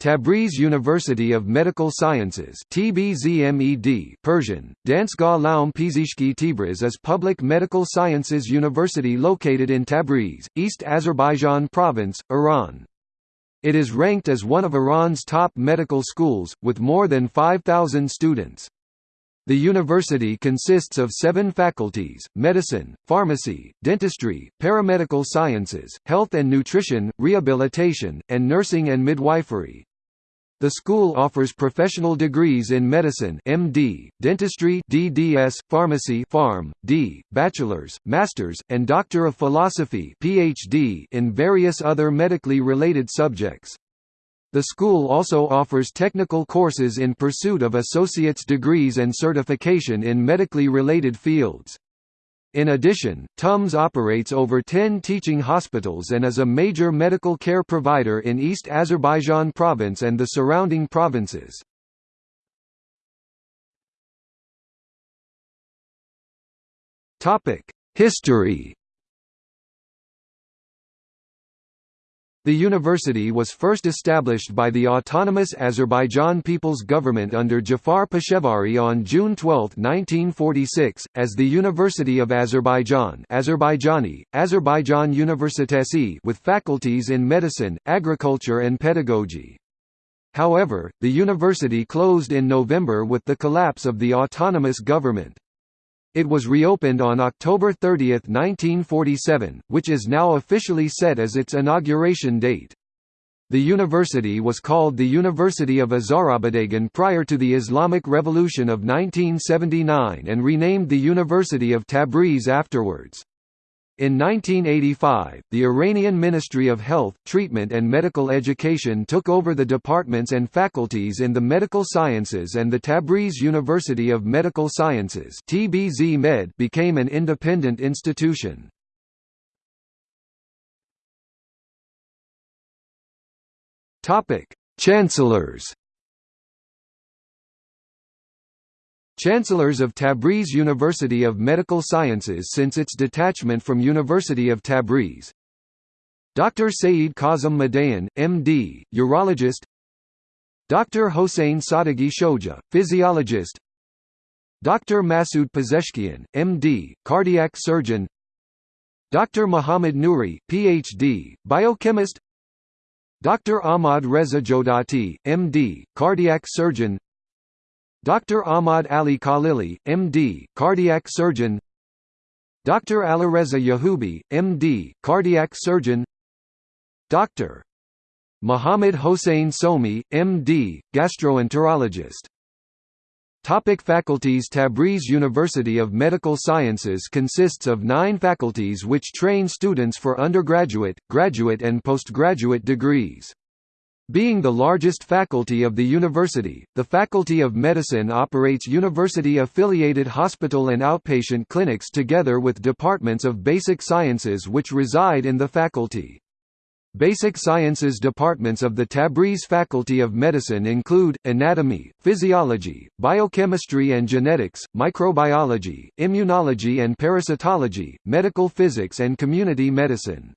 Tabriz University of Medical Sciences TBZMED Persian, Dansgah Laum Pizishki is public medical sciences university located in Tabriz, East Azerbaijan Province, Iran. It is ranked as one of Iran's top medical schools, with more than 5,000 students. The university consists of seven faculties, medicine, pharmacy, dentistry, paramedical sciences, health and nutrition, rehabilitation, and nursing and midwifery. The school offers professional degrees in medicine MD, dentistry DDS, pharmacy Pharm, D, bachelor's, master's, and Doctor of Philosophy PhD in various other medically related subjects. The school also offers technical courses in pursuit of associate's degrees and certification in medically related fields. In addition, TUMS operates over 10 teaching hospitals and is a major medical care provider in East Azerbaijan province and the surrounding provinces. History The university was first established by the autonomous Azerbaijan People's Government under Jafar Pishevari on June 12, 1946, as the University of Azerbaijan Azerbaijani, Azerbaijan Universitesi with faculties in medicine, agriculture and pedagogy. However, the university closed in November with the collapse of the autonomous government. It was reopened on October 30, 1947, which is now officially set as its inauguration date. The university was called the University of Azerbaidjan prior to the Islamic Revolution of 1979 and renamed the University of Tabriz afterwards. In 1985, the Iranian Ministry of Health, Treatment and Medical Education took over the departments and faculties in the medical sciences and the Tabriz University of Medical Sciences TBZ Med became an independent institution. Chancellors Chancellors of Tabriz University of Medical Sciences since its detachment from University of Tabriz Dr. Saeed Kazim Madayan, MD, urologist Dr. Hossein Sadeghi Shoja, physiologist Dr. Masoud Pezeshkian, MD, cardiac surgeon Dr. Muhammad Nouri, PhD, biochemist Dr. Ahmad Reza Jodati, MD, cardiac surgeon Dr. Ahmad Ali Khalili, MD, cardiac surgeon Dr. Alireza Yahubi, MD, cardiac surgeon Dr. Muhammad Hossein Somi, MD, gastroenterologist Topic faculties Tabriz University of Medical Sciences consists of nine faculties which train students for undergraduate, graduate and postgraduate degrees. Being the largest faculty of the university, the Faculty of Medicine operates university-affiliated hospital and outpatient clinics together with departments of basic sciences which reside in the faculty. Basic sciences departments of the Tabriz Faculty of Medicine include, anatomy, physiology, biochemistry and genetics, microbiology, immunology and parasitology, medical physics and community medicine.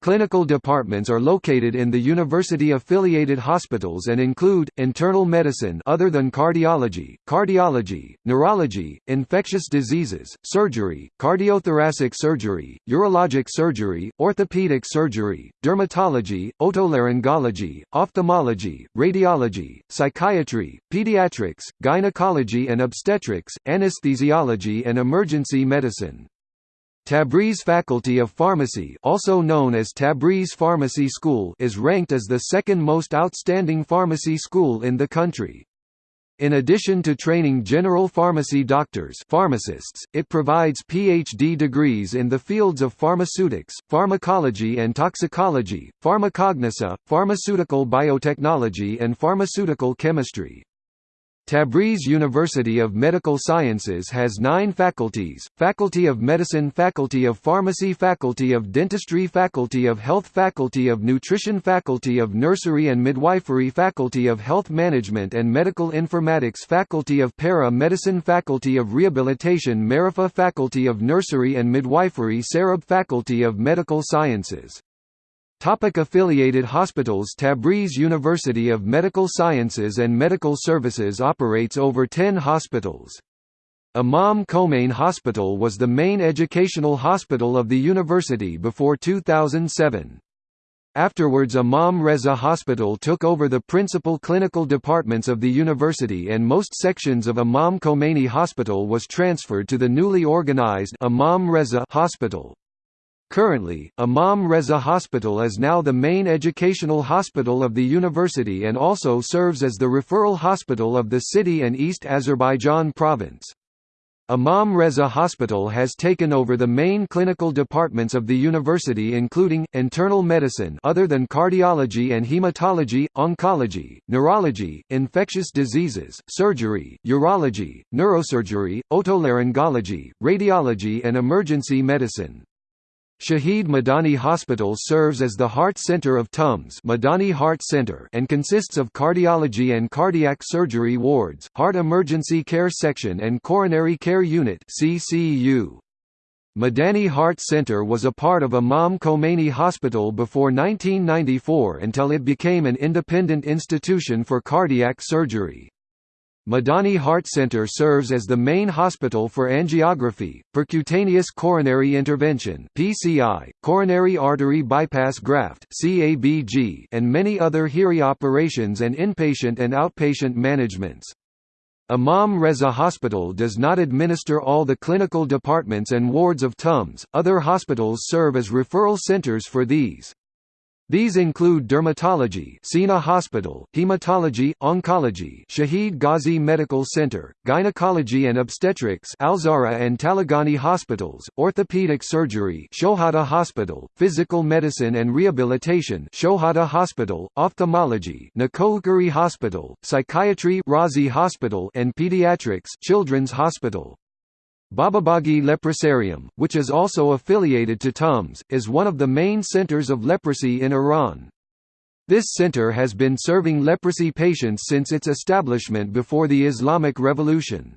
Clinical departments are located in the university-affiliated hospitals and include, internal medicine other than cardiology, cardiology, neurology, infectious diseases, surgery, cardiothoracic surgery, urologic surgery, orthopedic surgery, dermatology, otolaryngology, ophthalmology, radiology, psychiatry, pediatrics, gynecology and obstetrics, anesthesiology and emergency medicine. Tabriz Faculty of Pharmacy also known as Tabriz Pharmacy School is ranked as the second most outstanding pharmacy school in the country. In addition to training general pharmacy doctors pharmacists, it provides PhD degrees in the fields of pharmaceutics, pharmacology and toxicology, pharmacognosy, pharmaceutical biotechnology and pharmaceutical chemistry. Tabriz University of Medical Sciences has nine faculties, Faculty of Medicine Faculty of Pharmacy Faculty of Dentistry Faculty of Health Faculty of Nutrition Faculty of Nursery and Midwifery Faculty of Health Management and Medical Informatics Faculty of Para-Medicine Faculty of Rehabilitation Marifa Faculty of Nursery and Midwifery Sarab Faculty of Medical Sciences Topic affiliated hospitals Tabriz University of Medical Sciences and Medical Services operates over 10 hospitals. Imam Khomeini Hospital was the main educational hospital of the university before 2007. Afterwards Imam Reza Hospital took over the principal clinical departments of the university and most sections of Imam Khomeini Hospital was transferred to the newly organized Imam Reza Hospital. Currently, Imam Reza Hospital is now the main educational hospital of the university and also serves as the referral hospital of the city and East Azerbaijan province. Imam Reza Hospital has taken over the main clinical departments of the university including, internal medicine other than cardiology and hematology, oncology, neurology, infectious diseases, surgery, urology, neurosurgery, otolaryngology, radiology and emergency medicine. Shahid Madani Hospital serves as the heart center of TUMS Madani Heart Center and consists of cardiology and cardiac surgery wards, heart emergency care section and coronary care unit CCU. Madani Heart Center was a part of Imam Khomeini Hospital before 1994 until it became an independent institution for cardiac surgery. Madani Heart Center serves as the main hospital for angiography, percutaneous coronary intervention (PCI), coronary artery bypass graft (CABG), and many other HIRI operations and inpatient and outpatient managements. Imam Reza Hospital does not administer all the clinical departments and wards of TUMS, other hospitals serve as referral centers for these. These include dermatology Sina Hospital, hematology, oncology Shahid Ghazi Medical Center, gynecology and obstetrics Alzahra and Taleghani Hospitals, orthopedic surgery Shohada Hospital, physical medicine and rehabilitation Shohada Hospital, ophthalmology Nikookari Hospital, psychiatry Razi Hospital and pediatrics Children's Hospital. Bababaghi Leprosarium, which is also affiliated to TUMS, is one of the main centers of leprosy in Iran. This center has been serving leprosy patients since its establishment before the Islamic Revolution.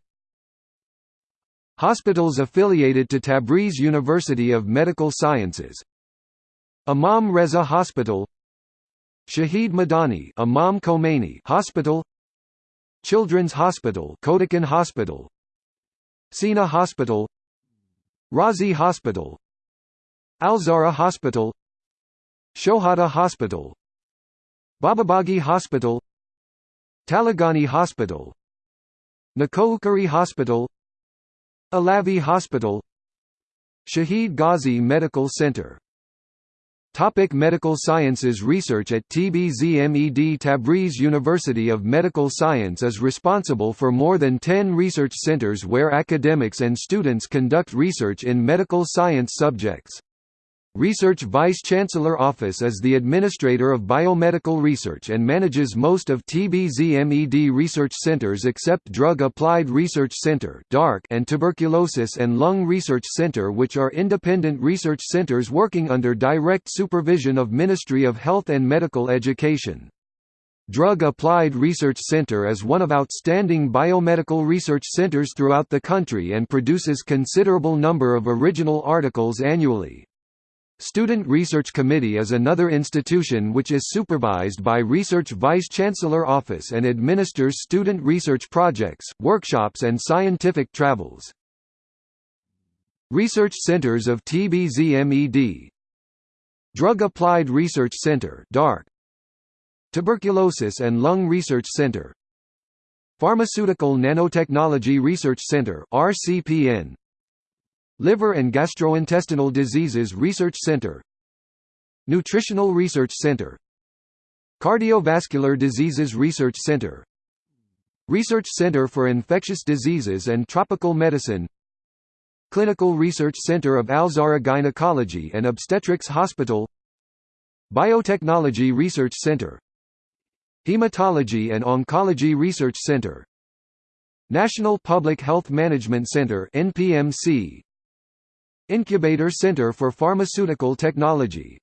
Hospitals affiliated to Tabriz University of Medical Sciences Imam Reza Hospital Shahid Madani Imam Khomeini Hospital Children's Hospital Kodakan Hospital Sina Hospital Razi Hospital Alzahra Hospital Shohada Hospital Bababaghi Hospital Taleghani Hospital Nikookari Hospital Alavi Hospital Shahid Ghazi Medical Center Topic medical sciences Research at TBZMED Tabriz University of Medical Science is responsible for more than 10 research centers where academics and students conduct research in medical science subjects. Research Vice-Chancellor Office is the administrator of biomedical research and manages most of TBZMED research centers except Drug Applied Research Center and Tuberculosis and Lung Research Center which are independent research centers working under direct supervision of Ministry of Health and Medical Education. Drug Applied Research Center is one of outstanding biomedical research centers throughout the country and produces considerable number of original articles annually. Student Research Committee is another institution which is supervised by Research Vice-Chancellor Office and administers student research projects, workshops and scientific travels. Research Centers of TBZMED Drug Applied Research Center DARC, Tuberculosis and Lung Research Center. Pharmaceutical Nanotechnology Research Center RCPN Liver and Gastrointestinal Diseases Research Center. Nutritional Research Center. Cardiovascular Diseases Research Center. Research Center for Infectious Diseases and Tropical Medicine. Clinical Research Center of Alzahra Gynecology and Obstetrics Hospital. Biotechnology Research Center. Hematology and Oncology Research Center. National Public Health Management Center Incubator Center for Pharmaceutical Technology.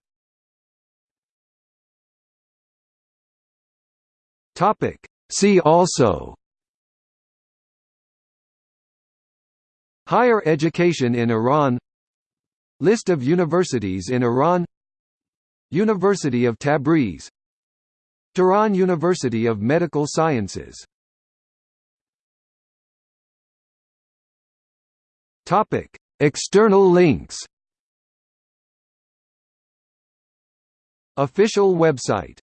See also. Higher education in Iran. List of universities in Iran. University of Tabriz. Tehran University of Medical Sciences. Topic: External links. Official website